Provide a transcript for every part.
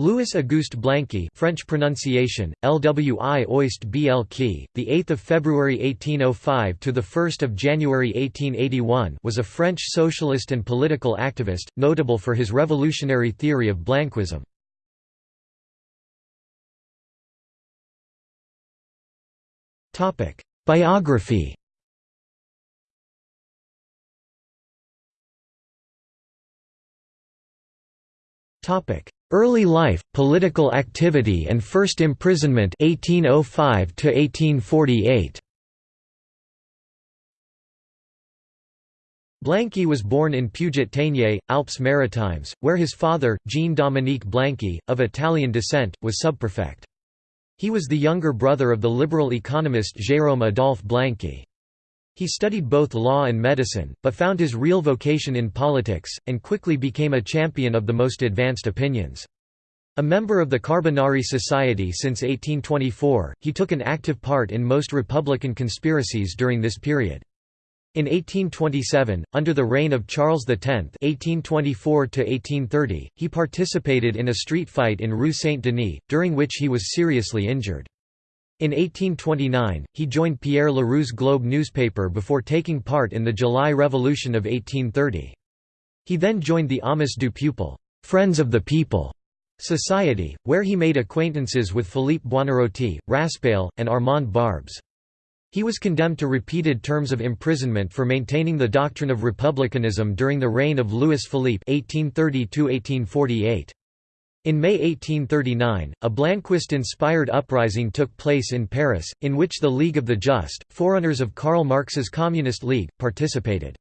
Louis Auguste Blanqui French pronunciation LWI Oist Blq the 8th of February 1805 to the 1st of January 1881 was a French socialist and political activist notable for his revolutionary theory of Blanquism. Topic Biography. Topic Early life, political activity and first imprisonment 1805 to 1848. Blanqui was born in Puget-Théniers, Alpes Maritimes, where his father, Jean-Dominique Blanqui, of Italian descent, was subprefect. He was the younger brother of the liberal economist Jérôme Adolphe Blanqui. He studied both law and medicine, but found his real vocation in politics, and quickly became a champion of the most advanced opinions. A member of the Carbonari Society since 1824, he took an active part in most Republican conspiracies during this period. In 1827, under the reign of Charles X (1824–1830), he participated in a street fight in Rue Saint-Denis, during which he was seriously injured. In 1829, he joined Pierre Leroux's Globe newspaper before taking part in the July Revolution of 1830. He then joined the Amis du Peuple Friends of the People Society, where he made acquaintances with Philippe Buonarroti, Raspail, and Armand Barbes. He was condemned to repeated terms of imprisonment for maintaining the doctrine of republicanism during the reign of Louis Philippe 1830 in May 1839, a Blanquist-inspired uprising took place in Paris, in which the League of the Just, forerunners of Karl Marx's Communist League, participated.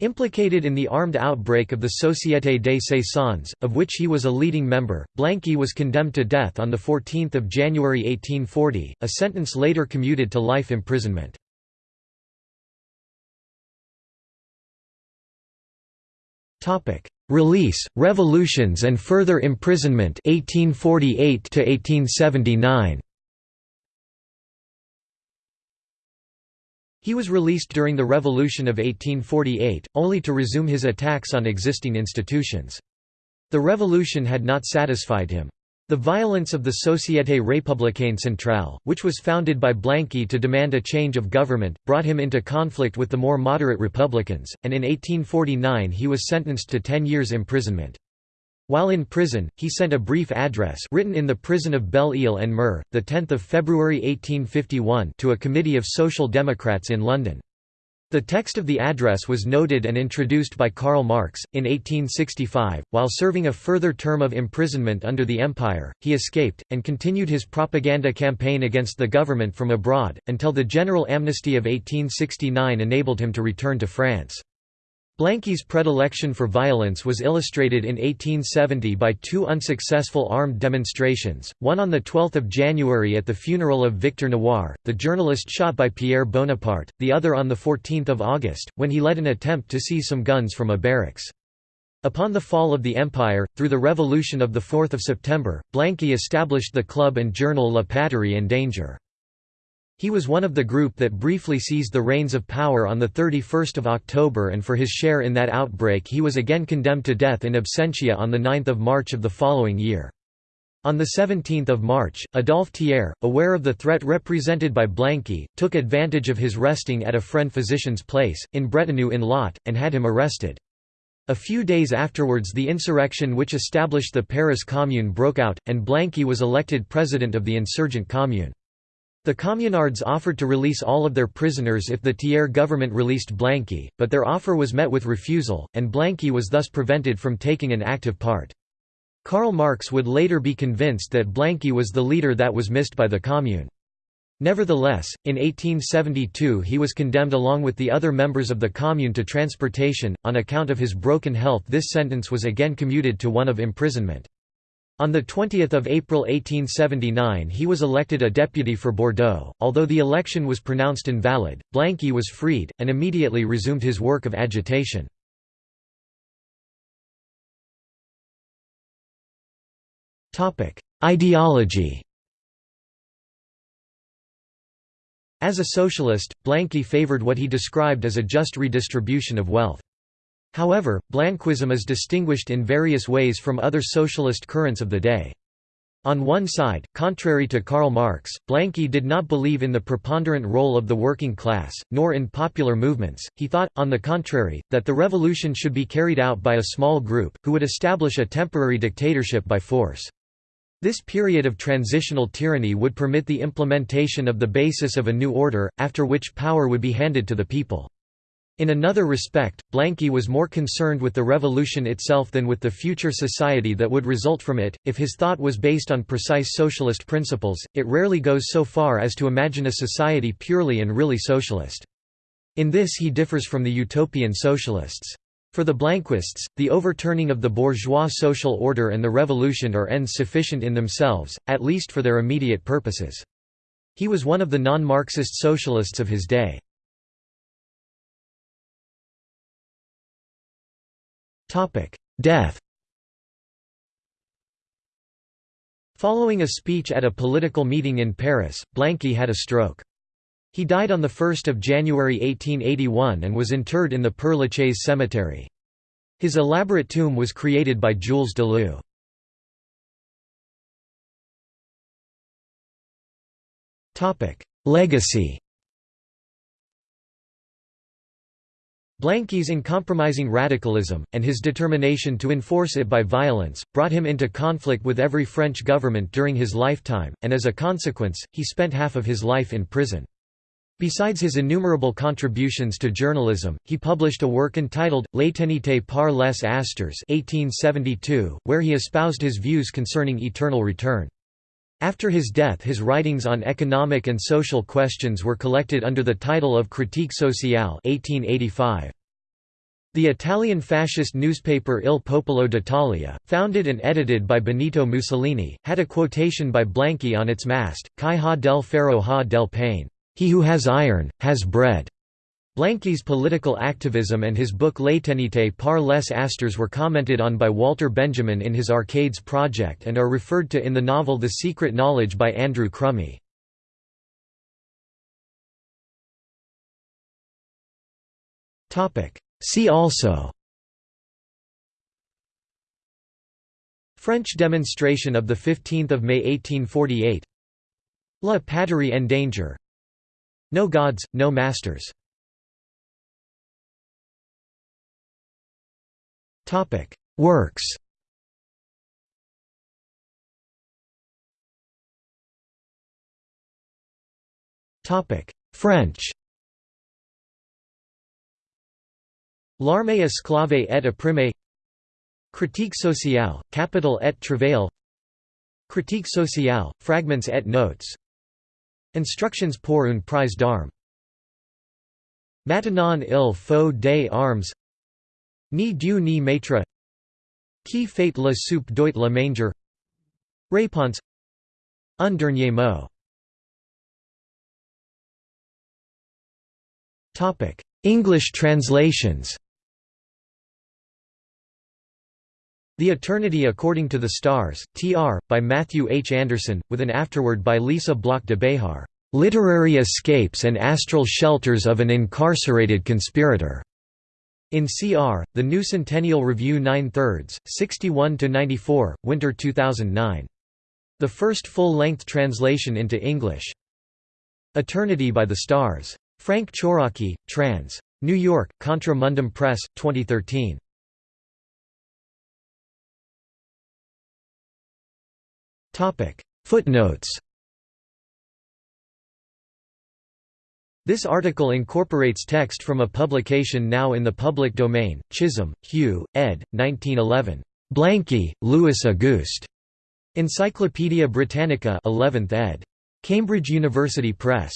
Implicated in the armed outbreak of the Société des Saisons, of which he was a leading member, Blanqui was condemned to death on 14 January 1840, a sentence later commuted to life imprisonment. Release, revolutions and further imprisonment 1848 to 1879. He was released during the Revolution of 1848, only to resume his attacks on existing institutions. The revolution had not satisfied him. The violence of the Société républicaine centrale, which was founded by Blanqui to demand a change of government, brought him into conflict with the more moderate Republicans, and in 1849 he was sentenced to ten years' imprisonment. While in prison, he sent a brief address written in the prison of Belle-Île en Mer, 10 February 1851 to a committee of Social Democrats in London. The text of the address was noted and introduced by Karl Marx. In 1865, while serving a further term of imprisonment under the Empire, he escaped, and continued his propaganda campaign against the government from abroad, until the general amnesty of 1869 enabled him to return to France. Blanqui's predilection for violence was illustrated in 1870 by two unsuccessful armed demonstrations, one on 12 January at the funeral of Victor Noir, the journalist shot by Pierre Bonaparte, the other on 14 August, when he led an attempt to seize some guns from a barracks. Upon the fall of the Empire, through the revolution of 4 September, Blanqui established the club and journal La Patrie en danger. He was one of the group that briefly seized the reins of power on 31 October and for his share in that outbreak he was again condemned to death in absentia on 9 March of the following year. On 17 March, Adolphe Thiers, aware of the threat represented by Blanqui, took advantage of his resting at a friend physician's place, in Bretenoux in Lot, and had him arrested. A few days afterwards the insurrection which established the Paris Commune broke out, and Blanqui was elected president of the insurgent commune. The Communards offered to release all of their prisoners if the Thiers government released Blanqui, but their offer was met with refusal, and Blanqui was thus prevented from taking an active part. Karl Marx would later be convinced that Blanqui was the leader that was missed by the Commune. Nevertheless, in 1872 he was condemned along with the other members of the Commune to transportation, on account of his broken health this sentence was again commuted to one of imprisonment. On 20 April 1879 he was elected a deputy for Bordeaux, although the election was pronounced invalid, Blanqui was freed, and immediately resumed his work of agitation. Ideology As a socialist, Blanqui favored what he described as a just redistribution of wealth. However, Blanquism is distinguished in various ways from other socialist currents of the day. On one side, contrary to Karl Marx, Blanqui did not believe in the preponderant role of the working class, nor in popular movements. He thought, on the contrary, that the revolution should be carried out by a small group, who would establish a temporary dictatorship by force. This period of transitional tyranny would permit the implementation of the basis of a new order, after which power would be handed to the people. In another respect, Blanqui was more concerned with the revolution itself than with the future society that would result from it. If his thought was based on precise socialist principles, it rarely goes so far as to imagine a society purely and really socialist. In this he differs from the utopian socialists. For the Blanquists, the overturning of the bourgeois social order and the revolution are ends sufficient in themselves, at least for their immediate purposes. He was one of the non-Marxist socialists of his day. Death Following a speech at a political meeting in Paris, Blanqui had a stroke. He died on 1 January 1881 and was interred in the Père Lachaise cemetery. His elaborate tomb was created by Jules Dalou. Legacy Blanqui's uncompromising radicalism, and his determination to enforce it by violence, brought him into conflict with every French government during his lifetime, and as a consequence, he spent half of his life in prison. Besides his innumerable contributions to journalism, he published a work entitled, L'Éternité par les astres 1872, where he espoused his views concerning eternal return. After his death his writings on economic and social questions were collected under the title of Critique sociale 1885. The Italian fascist newspaper Il Popolo d'Italia, founded and edited by Benito Mussolini, had a quotation by Blanqui on its mast, Chi ha del ferro ha del pane. He who has iron, has bread. Blanqui's political activism and his book L'Éternité par les astres were commented on by Walter Benjamin in his Arcades project and are referred to in the novel The Secret Knowledge by Andrew Crumey. See also French demonstration of 15 May 1848 La patrie en danger No gods, no masters Topic: Works. Topic: French. L'armée esclave et opprimée. Critique sociale, capital et travail. Critique sociale, fragments et notes. Instructions pour une prise d'armes. Maintenant il faut des armes Ni Dieu ni maître Qui fait la soupe doit la manger Réponse Un dernier mot English translations The Eternity According to the Stars, Tr. by Matthew H. Anderson, with an afterword by Lisa Block de Behar, "...literary escapes and astral shelters of an incarcerated conspirator." In CR, The New Centennial Review 9 thirds, 61–94, Winter 2009. The first full-length translation into English. Eternity by the Stars. Frank Chouraqui, trans. New York, Contra Mundum Press, 2013. Footnotes This article incorporates text from a publication now in the public domain, Chisholm, Hugh, ed. 1911. Blanqui, Louis Auguste. Encyclopædia Britannica 11th ed. Cambridge University Press.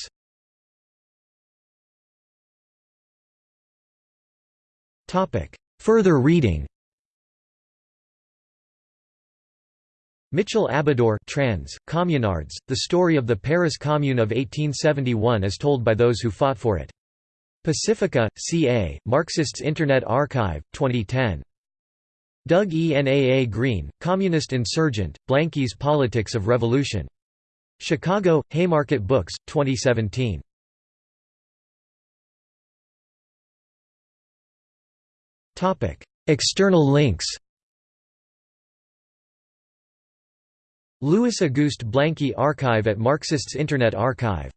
Further reading Mitchell Abidor trans, Communards, The Story of the Paris Commune of 1871 as told by those who fought for it. Pacifica, C.A., Marxists Internet Archive, 2010. Doug E. N. A. A. Green, Communist Insurgent, Blanqui's Politics of Revolution. Chicago, Haymarket Books, 2017. External links Louis Auguste Blanqui Archive at Marxists Internet Archive